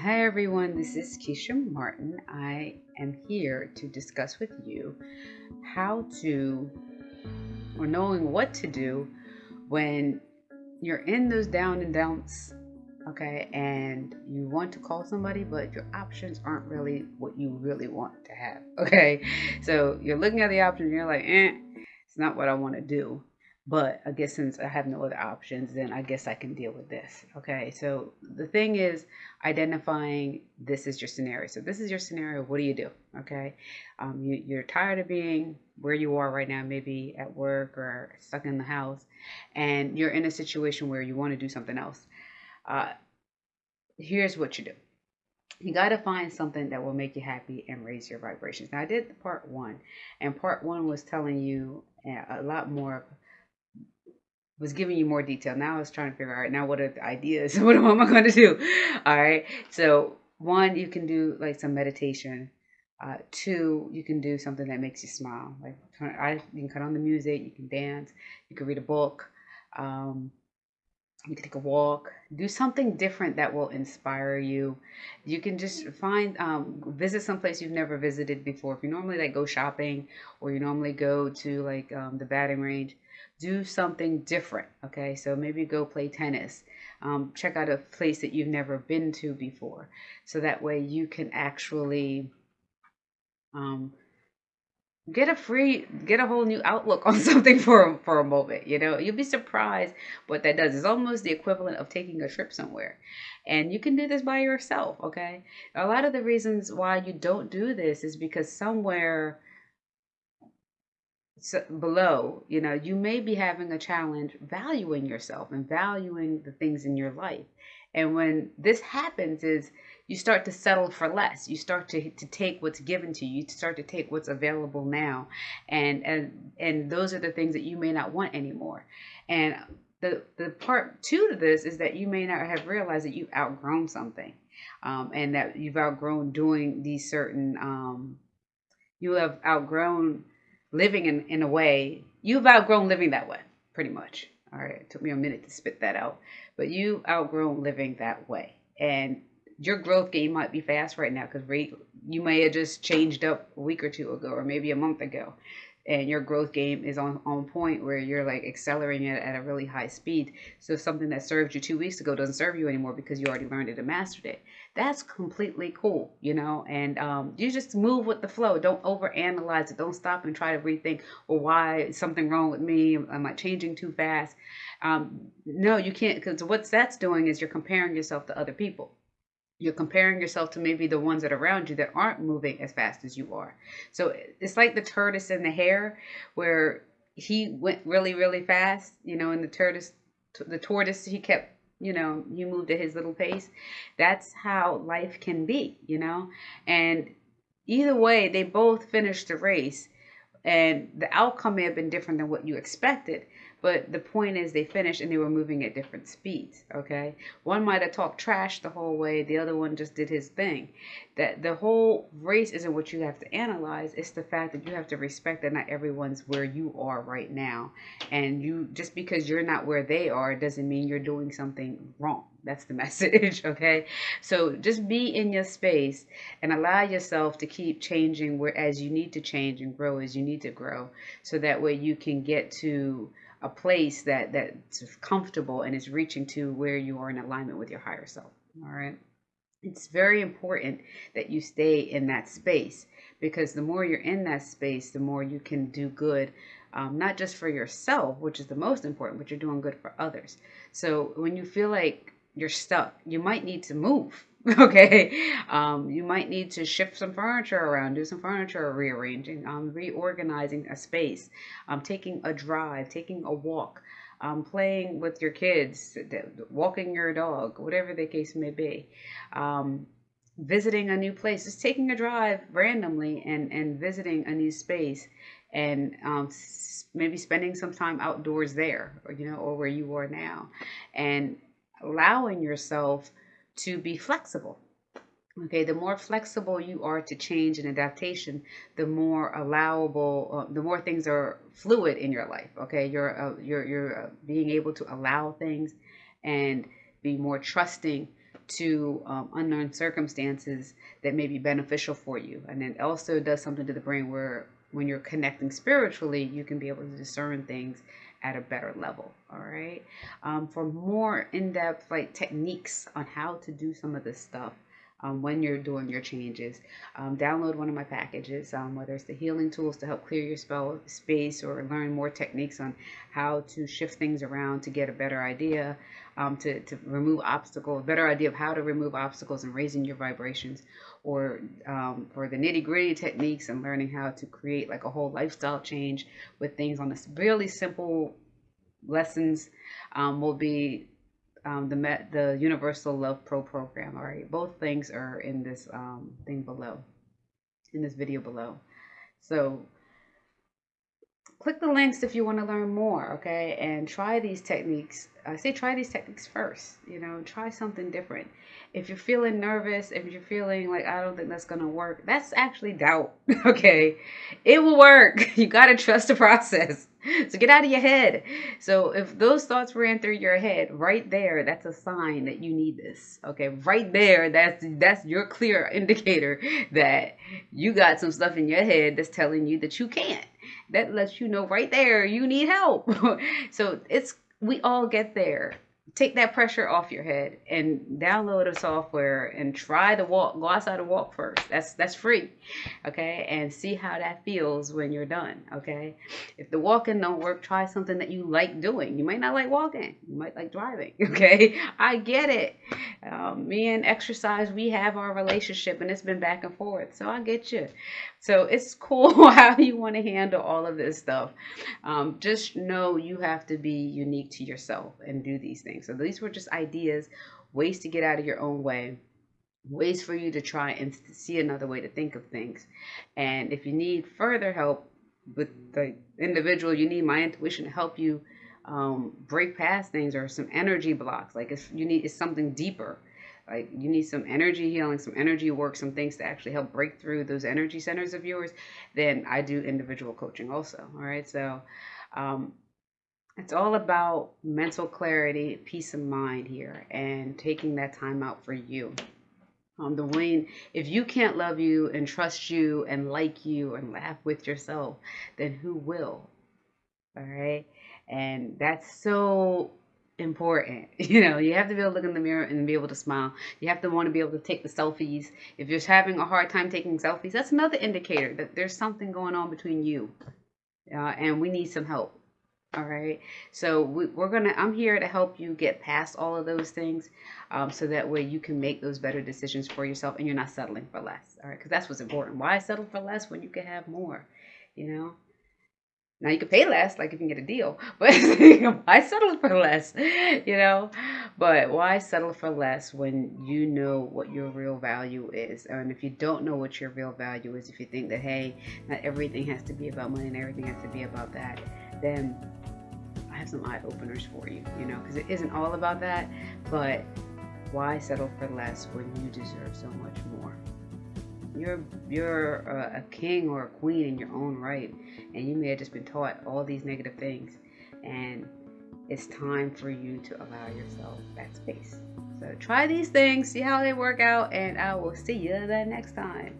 Hi everyone, this is Keisha Martin. I am here to discuss with you how to, or knowing what to do when you're in those down and downs, okay, and you want to call somebody, but your options aren't really what you really want to have, okay? So you're looking at the options you're like, eh, it's not what I want to do. But I guess since I have no other options, then I guess I can deal with this. Okay, so the thing is identifying this is your scenario. So this is your scenario. What do you do? Okay, um, you, you're tired of being where you are right now, maybe at work or stuck in the house, and you're in a situation where you want to do something else. Uh, here's what you do you got to find something that will make you happy and raise your vibrations. Now, I did part one, and part one was telling you a lot more was giving you more detail. Now I was trying to figure out now what are the ideas? what am I going to do? All right. So one, you can do like some meditation. Uh, two, you can do something that makes you smile. Like I, you can cut on the music, you can dance, you can read a book, um, you can take a walk, do something different that will inspire you. You can just find, um, visit someplace you've never visited before. If you normally like go shopping or you normally go to like um, the batting range, do something different. Okay, so maybe go play tennis. Um, check out a place that you've never been to before, so that way you can actually um, get a free, get a whole new outlook on something for for a moment. You know, you'll be surprised what that does. It's almost the equivalent of taking a trip somewhere, and you can do this by yourself. Okay, a lot of the reasons why you don't do this is because somewhere below, you know, you may be having a challenge valuing yourself and valuing the things in your life. And when this happens is you start to settle for less. You start to, to take what's given to you. You start to take what's available now. And and and those are the things that you may not want anymore. And the the part two to this is that you may not have realized that you've outgrown something. Um, and that you've outgrown doing these certain um, you have outgrown living in, in a way, you've outgrown living that way, pretty much. All right, it took me a minute to spit that out, but you outgrown living that way. And your growth game might be fast right now because you may have just changed up a week or two ago or maybe a month ago and your growth game is on, on point where you're like accelerating it at a really high speed. So something that served you two weeks ago doesn't serve you anymore because you already learned it and mastered it. That's completely cool, you know, and um, you just move with the flow. Don't overanalyze it. Don't stop and try to rethink, well, why is something wrong with me? Am I changing too fast? Um, no, you can't, because what that's doing is you're comparing yourself to other people you're comparing yourself to maybe the ones that are around you that aren't moving as fast as you are. So it's like the tortoise and the hare, where he went really, really fast, you know, and the tortoise, the tortoise, he kept, you know, he moved at his little pace. That's how life can be, you know, and either way, they both finished the race, and the outcome may have been different than what you expected but the point is, they finished and they were moving at different speeds. Okay, one might have talked trash the whole way, the other one just did his thing. That the whole race isn't what you have to analyze; it's the fact that you have to respect that not everyone's where you are right now, and you just because you're not where they are doesn't mean you're doing something wrong. That's the message, okay? So just be in your space and allow yourself to keep changing where as you need to change and grow as you need to grow, so that way you can get to a place that that's comfortable and is reaching to where you are in alignment with your higher self. All right. It's very important that you stay in that space because the more you're in that space, the more you can do good, um, not just for yourself, which is the most important, but you're doing good for others. So when you feel like you're stuck, you might need to move okay? Um, you might need to shift some furniture around do some furniture rearranging um, reorganizing a space um, taking a drive taking a walk um, playing with your kids walking your dog whatever the case may be um, visiting a new place just taking a drive randomly and and visiting a new space and um, maybe spending some time outdoors there or you know or where you are now. And allowing yourself to be flexible. Okay, the more flexible you are to change and adaptation, the more allowable, uh, the more things are fluid in your life. Okay, you're uh, you're you're uh, being able to allow things and be more trusting to um, unknown circumstances that may be beneficial for you. And it also does something to the brain where when you're connecting spiritually, you can be able to discern things at a better level. All right. Um, for more in depth like techniques on how to do some of this stuff, um, when you're doing your changes. Um, download one of my packages, um, whether it's the healing tools to help clear your spell space or learn more techniques on how to shift things around to get a better idea, um, to, to remove obstacles, a better idea of how to remove obstacles and raising your vibrations, or um, for the nitty gritty techniques and learning how to create like a whole lifestyle change with things on this really simple lessons um, will be um, the Met, the Universal Love Pro program. All right, both things are in this um, thing below, in this video below. So click the links if you want to learn more, okay? And try these techniques. I say try these techniques first. You know, try something different. If you're feeling nervous, if you're feeling like I don't think that's gonna work, that's actually doubt. Okay, it will work. You gotta trust the process. So get out of your head. So if those thoughts ran through your head, right there, that's a sign that you need this. Okay, right there, that's that's your clear indicator that you got some stuff in your head that's telling you that you can't. That lets you know right there you need help. so it's we all get there take that pressure off your head and download a software and try to walk go outside and walk first. That's that's free okay? And see how that feels when you're done okay? If the walking don't work try something that you like doing. You might not like walking. You might like driving okay? I get it. Um, me and exercise we have our relationship and it's been back and forth so i get you. So it's cool how you want to handle all of this stuff. Um, just know you have to be unique to yourself and do these things. So these were just ideas, ways to get out of your own way, ways for you to try and see another way to think of things. And if you need further help with the individual, you need my intuition to help you um, break past things or some energy blocks. Like if you need, it's something deeper like you need some energy healing, some energy work, some things to actually help break through those energy centers of yours, then I do individual coaching also. All right. So um, it's all about mental clarity, peace of mind here, and taking that time out for you. Um, the Wayne, if you can't love you and trust you and like you and laugh with yourself, then who will? All right. And that's so important. You know, you have to be able to look in the mirror and be able to smile. You have to want to be able to take the selfies. If you're having a hard time taking selfies, that's another indicator that there's something going on between you. Uh, and we need some help. All right. So we, are going to, I'm here to help you get past all of those things um, so that way you can make those better decisions for yourself and you're not settling for less. All right. Because that's what's important. Why settle for less when you can have more? You know? Now you can pay less, like if you can get a deal, but why settle for less? You know, but why settle for less when you know what your real value is? And if you don't know what your real value is, if you think that hey, not everything has to be about money and everything has to be about that, then I have some eye openers for you. You know, because it isn't all about that, but why settle for less when you deserve so much more? You're you're a, a king or a queen in your own right, and you may have just been taught all these negative things, and it's time for you to allow yourself that space. So try these things, see how they work out, and I will see you the next time.